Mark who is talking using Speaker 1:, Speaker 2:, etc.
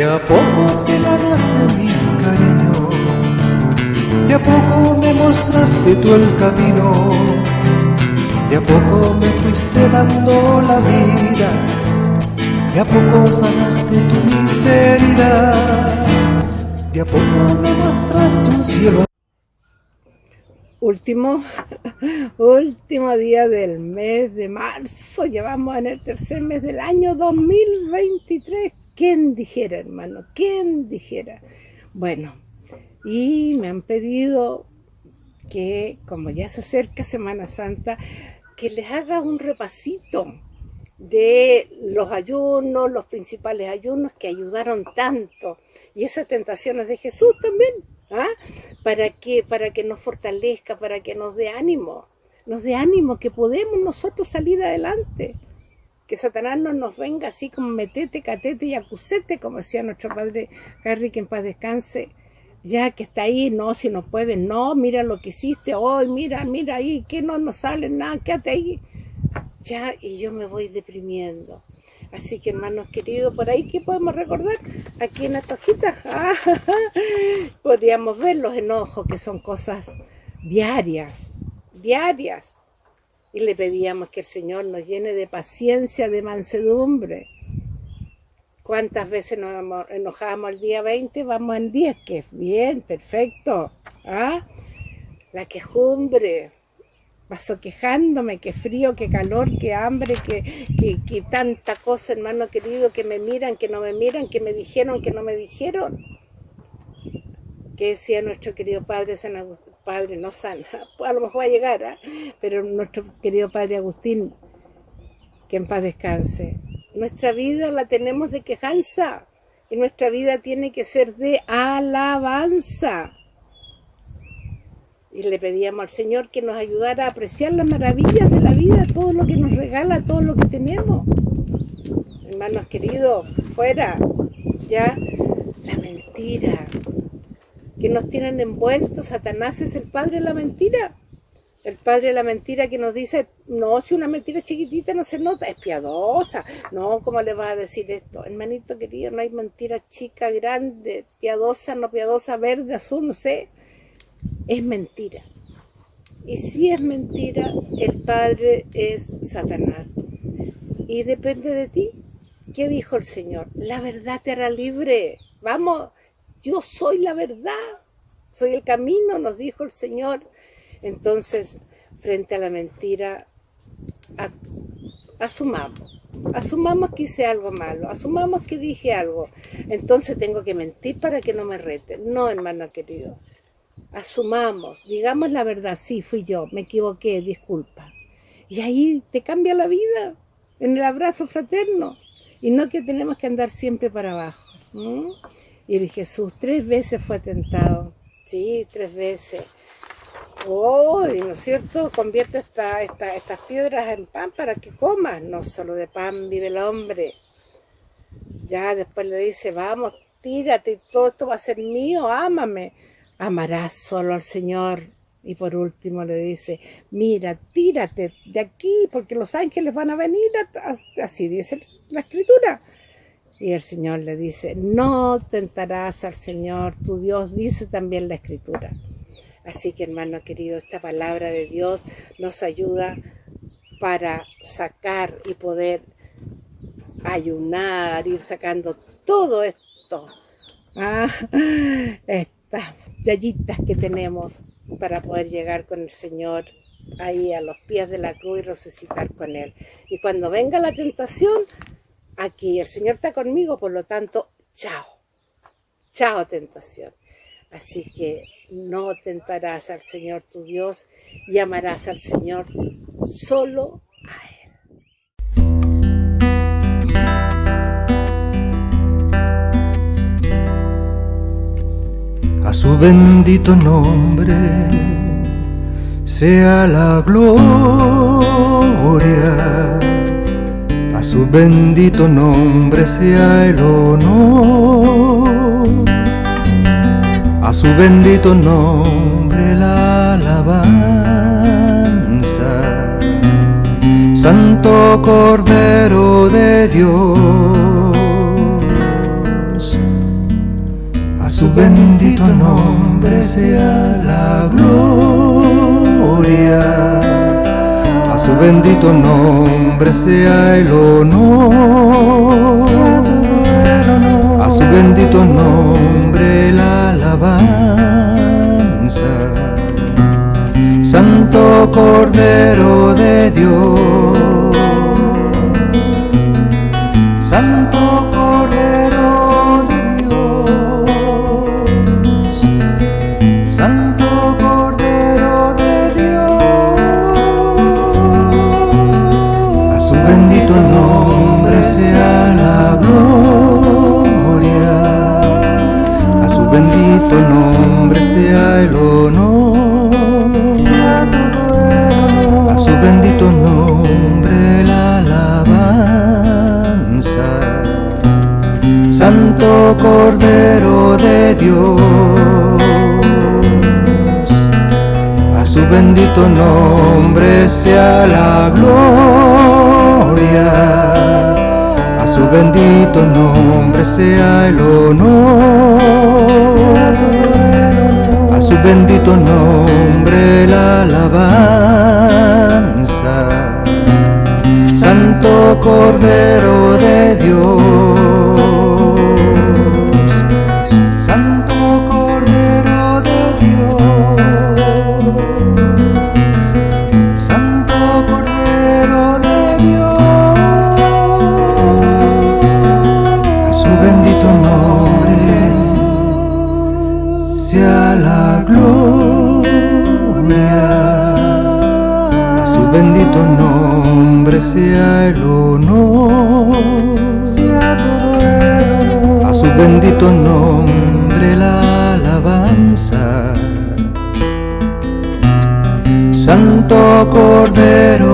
Speaker 1: De a poco te ganaste mi cariño, de a poco me mostraste tú el camino, de a poco me fuiste dando la vida, de a poco sanaste tu miseria, de a poco me mostraste un cielo.
Speaker 2: Último, último día del mes de marzo, llevamos en el tercer mes del año 2023. ¿Quién dijera, hermano? ¿Quién dijera? Bueno, y me han pedido que, como ya se acerca Semana Santa, que les haga un repasito de los ayunos, los principales ayunos que ayudaron tanto, y esas tentaciones de Jesús también, ¿ah? para, que, para que nos fortalezca, para que nos dé ánimo, nos dé ánimo, que podemos nosotros salir adelante. Que Satanás no nos venga así como metete, catete y acusete, como decía nuestro padre Harry, que en paz descanse, ya que está ahí, no, si no puede, no, mira lo que hiciste hoy, mira, mira ahí, que no nos sale nada, quédate ahí. Ya, y yo me voy deprimiendo. Así que hermanos queridos, por ahí, ¿qué podemos recordar? Aquí en esta hojita, podríamos ver los enojos, que son cosas diarias, diarias. Y le pedíamos que el Señor nos llene de paciencia, de mansedumbre. ¿Cuántas veces nos enojábamos el día 20? Vamos en 10, que es bien, perfecto. ¿Ah? La quejumbre, paso quejándome, que frío, que calor, que hambre, que, que, tanta cosa, hermano querido, que me miran, que no me miran, que me dijeron, que no me dijeron. Que decía nuestro querido Padre San Padre no San, a lo mejor va a llegar, ¿ah? pero nuestro querido Padre Agustín, que en paz descanse. Nuestra vida la tenemos de quejanza y nuestra vida tiene que ser de alabanza y le pedíamos al Señor que nos ayudara a apreciar las maravillas de la vida, todo lo que nos regala, todo lo que tenemos. Hermanos queridos, fuera ya la mentira que nos tienen envueltos. Satanás es el padre de la mentira. El padre de la mentira que nos dice, no, si una mentira chiquitita no se nota, es piadosa. No, ¿cómo le vas a decir esto? Hermanito querido, no hay mentira chica, grande, piadosa, no piadosa, verde, azul, no sé es mentira. Y si es mentira, el Padre es Satanás. Y depende de ti. ¿Qué dijo el Señor? La verdad te hará libre. Vamos, yo soy la verdad. Soy el camino, nos dijo el Señor. Entonces, frente a la mentira, asumamos. Asumamos que hice algo malo, asumamos que dije algo. Entonces tengo que mentir para que no me reten. No, hermano querido asumamos, digamos la verdad, sí, fui yo, me equivoqué, disculpa. Y ahí te cambia la vida, en el abrazo fraterno, y no que tenemos que andar siempre para abajo. Y Jesús tres veces fue tentado, sí, tres veces. Oh, ¿no es cierto? Convierte esta, estas piedras en pan para que comas, no solo de pan vive el hombre. Ya después le dice, vamos, tírate, todo esto va a ser mío, ámame amarás solo al Señor. Y por último le dice, mira, tírate de aquí porque los ángeles van a venir, así dice la escritura. Y el Señor le dice, no tentarás al Señor, tu Dios, dice también la escritura. Así que hermano querido, esta palabra de Dios nos ayuda para sacar y poder ayunar, ir sacando todo esto. Ah, esta yayitas que tenemos para poder llegar con el Señor ahí a los pies de la cruz y resucitar con Él. Y cuando venga la tentación, aquí el Señor está conmigo, por lo tanto, chao. Chao tentación. Así que no tentarás al Señor tu Dios y amarás al Señor solo
Speaker 1: A su bendito nombre sea la gloria, a bendito nombre sea el honor, a su bendito nombre la alabanza, Santo Cordero de Dios. Bendito nombre sea la gloria, a su bendito nombre sea el honor, a su bendito nombre la alabanza. Santo Cordero de bendito nombre sea el honor, a su bendito nombre la alabanza. Santo Cordero de Dios, a su bendito nombre sea la gloria, a su bendito nombre sea el honor, a su bendito nombre la alabanza. Santo Cordero de Dios, nombre sea el honor, sea todo el honor, a su bendito nombre la alabanza. Santo Cordero